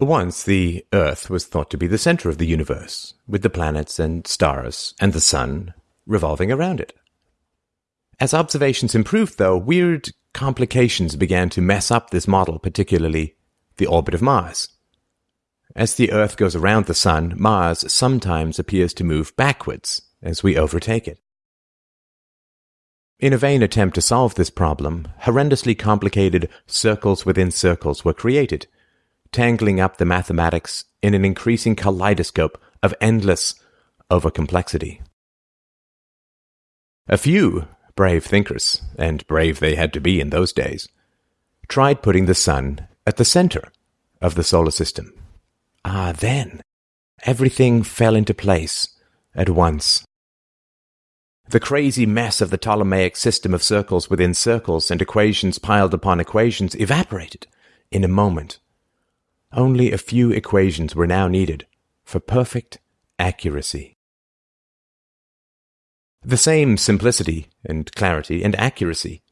Once the Earth was thought to be the center of the universe, with the planets and stars and the sun revolving around it. As observations improved, though, weird complications began to mess up this model, particularly the orbit of Mars. As the Earth goes around the Sun, Mars sometimes appears to move backwards as we overtake it. In a vain attempt to solve this problem, horrendously complicated circles within circles were created, tangling up the mathematics in an increasing kaleidoscope of endless overcomplexity. A few brave thinkers, and brave they had to be in those days, tried putting the sun at the center of the solar system. Ah, then everything fell into place at once. The crazy mess of the Ptolemaic system of circles within circles and equations piled upon equations evaporated in a moment. Only a few equations were now needed for perfect accuracy. The same simplicity and clarity and accuracy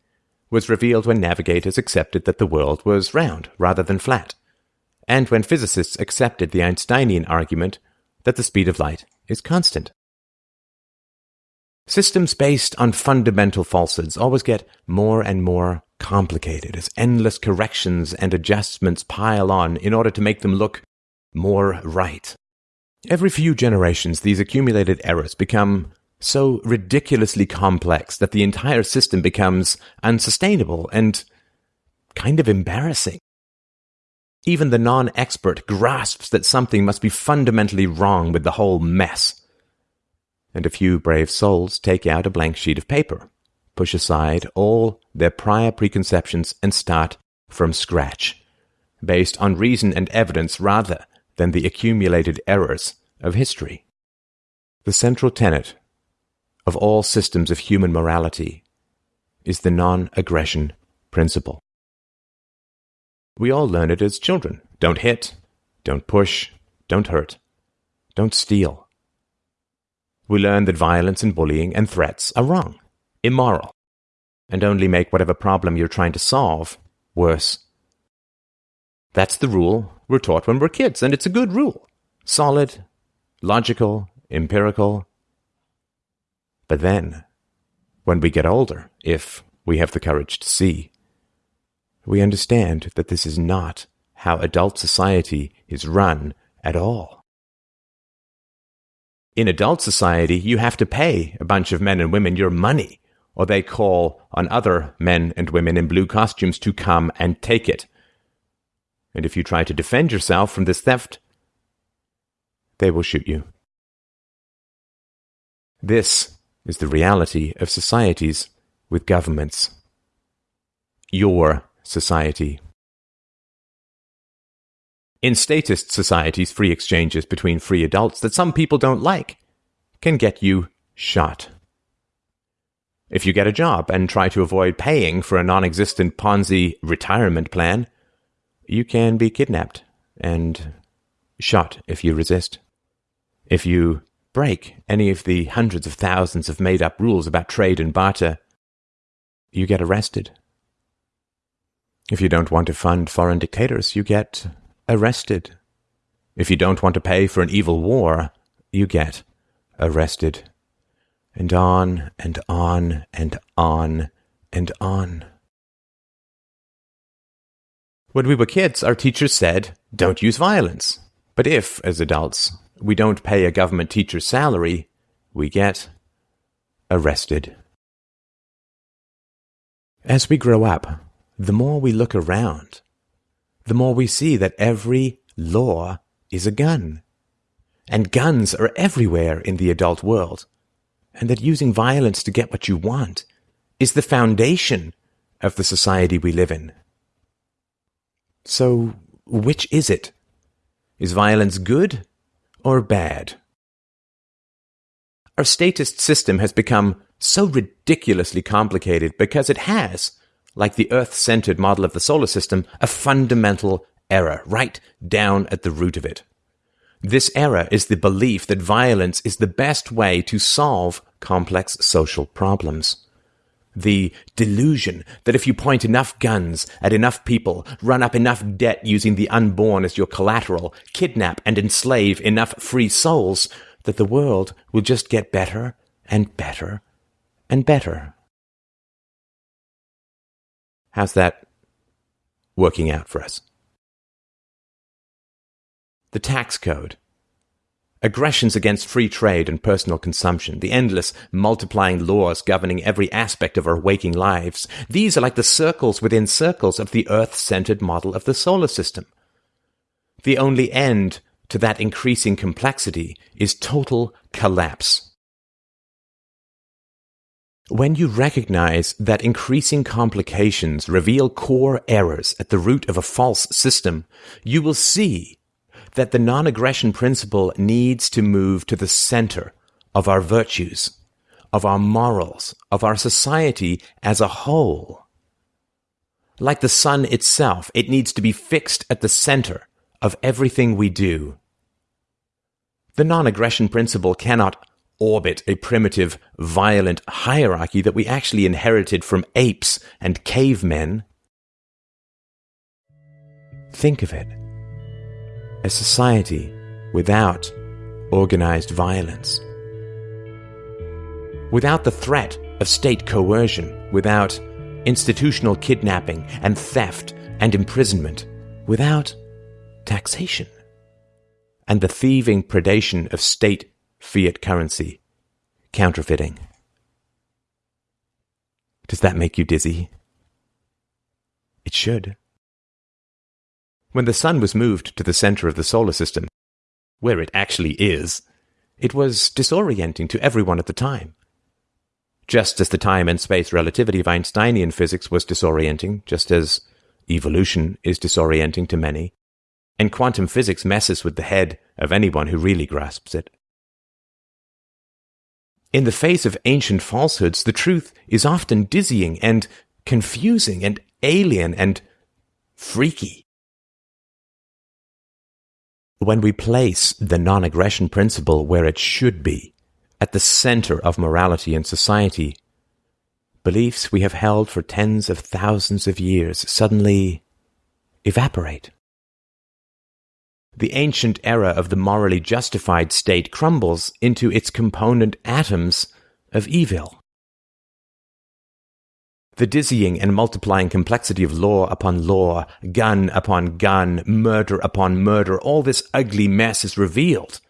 was revealed when navigators accepted that the world was round rather than flat, and when physicists accepted the Einsteinian argument that the speed of light is constant. Systems based on fundamental falsehoods always get more and more complicated as endless corrections and adjustments pile on in order to make them look more right. Every few generations, these accumulated errors become so ridiculously complex that the entire system becomes unsustainable and kind of embarrassing. Even the non expert grasps that something must be fundamentally wrong with the whole mess and a few brave souls take out a blank sheet of paper, push aside all their prior preconceptions, and start from scratch, based on reason and evidence rather than the accumulated errors of history. The central tenet of all systems of human morality is the non aggression principle. We all learn it as children. Don't hit, don't push, don't hurt, don't steal, we learn that violence and bullying and threats are wrong, immoral, and only make whatever problem you're trying to solve worse. That's the rule we're taught when we're kids, and it's a good rule. Solid, logical, empirical. But then, when we get older, if we have the courage to see, we understand that this is not how adult society is run at all. In adult society, you have to pay a bunch of men and women your money, or they call on other men and women in blue costumes to come and take it. And if you try to defend yourself from this theft, they will shoot you. This is the reality of societies with governments. Your society. In statist societies, free exchanges between free adults that some people don't like can get you shot. If you get a job and try to avoid paying for a non existent Ponzi retirement plan, you can be kidnapped and shot if you resist. If you break any of the hundreds of thousands of made up rules about trade and barter, you get arrested. If you don't want to fund foreign dictators, you get arrested. If you don't want to pay for an evil war, you get arrested. And on and on and on and on. When we were kids, our teachers said, don't use violence. But if, as adults, we don't pay a government teacher's salary, we get arrested. As we grow up, the more we look around, the more we see that every law is a gun. And guns are everywhere in the adult world. And that using violence to get what you want is the foundation of the society we live in. So, which is it? Is violence good or bad? Our statist system has become so ridiculously complicated because it has like the Earth centered model of the solar system, a fundamental error right down at the root of it. This error is the belief that violence is the best way to solve complex social problems. The delusion that if you point enough guns at enough people, run up enough debt using the unborn as your collateral, kidnap and enslave enough free souls, that the world will just get better and better and better. How's that working out for us? The tax code aggressions against free trade and personal consumption, the endless multiplying laws governing every aspect of our waking lives, these are like the circles within circles of the Earth centered model of the solar system. The only end to that increasing complexity is total collapse. When you recognize that increasing complications reveal core errors at the root of a false system, you will see that the non aggression principle needs to move to the center of our virtues, of our morals, of our society as a whole. Like the sun itself, it needs to be fixed at the center of everything we do. The non aggression principle cannot orbit a primitive, violent hierarchy that we actually inherited from apes and cavemen. Think of it a society without organized violence. Without the threat of state coercion, without institutional kidnapping and theft and imprisonment, without taxation and the thieving predation of state fiat currency, counterfeiting. Does that make you dizzy? It should. When the sun was moved to the center of the solar system, where it actually is, it was disorienting to everyone at the time. Just as the time and space relativity of Einsteinian physics was disorienting, just as evolution is disorienting to many, and quantum physics messes with the head of anyone who really grasps it. In the face of ancient falsehoods, the truth is often dizzying and confusing and alien and freaky. When we place the non aggression principle where it should be, at the center of morality and society, beliefs we have held for tens of thousands of years suddenly evaporate. The ancient era of the morally justified state crumbles into its component atoms of evil. The dizzying and multiplying complexity of law upon law, gun upon gun, murder upon murder, all this ugly mess is revealed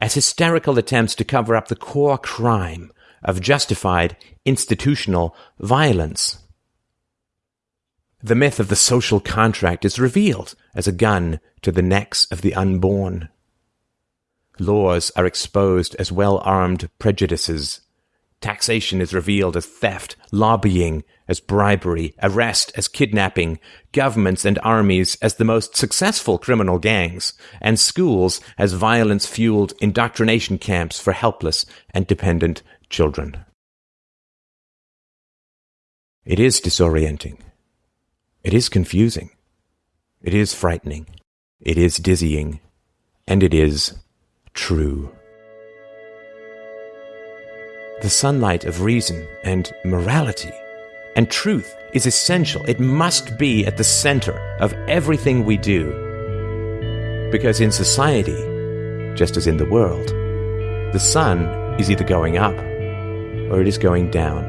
as hysterical attempts to cover up the core crime of justified institutional violence. The myth of the social contract is revealed as a gun to the necks of the unborn. Laws are exposed as well armed prejudices Taxation is revealed as theft, lobbying as bribery, arrest as kidnapping, governments and armies as the most successful criminal gangs, and schools as violence fueled indoctrination camps for helpless and dependent children. It is disorienting. It is confusing. It is frightening. It is dizzying. And it is true the sunlight of reason and morality. And truth is essential. It must be at the center of everything we do. Because in society, just as in the world, the sun is either going up or it is going down,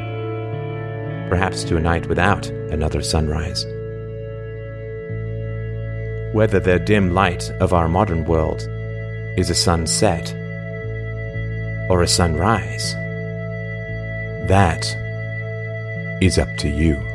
perhaps to a night without another sunrise. Whether the dim light of our modern world is a sunset or a sunrise that is up to you.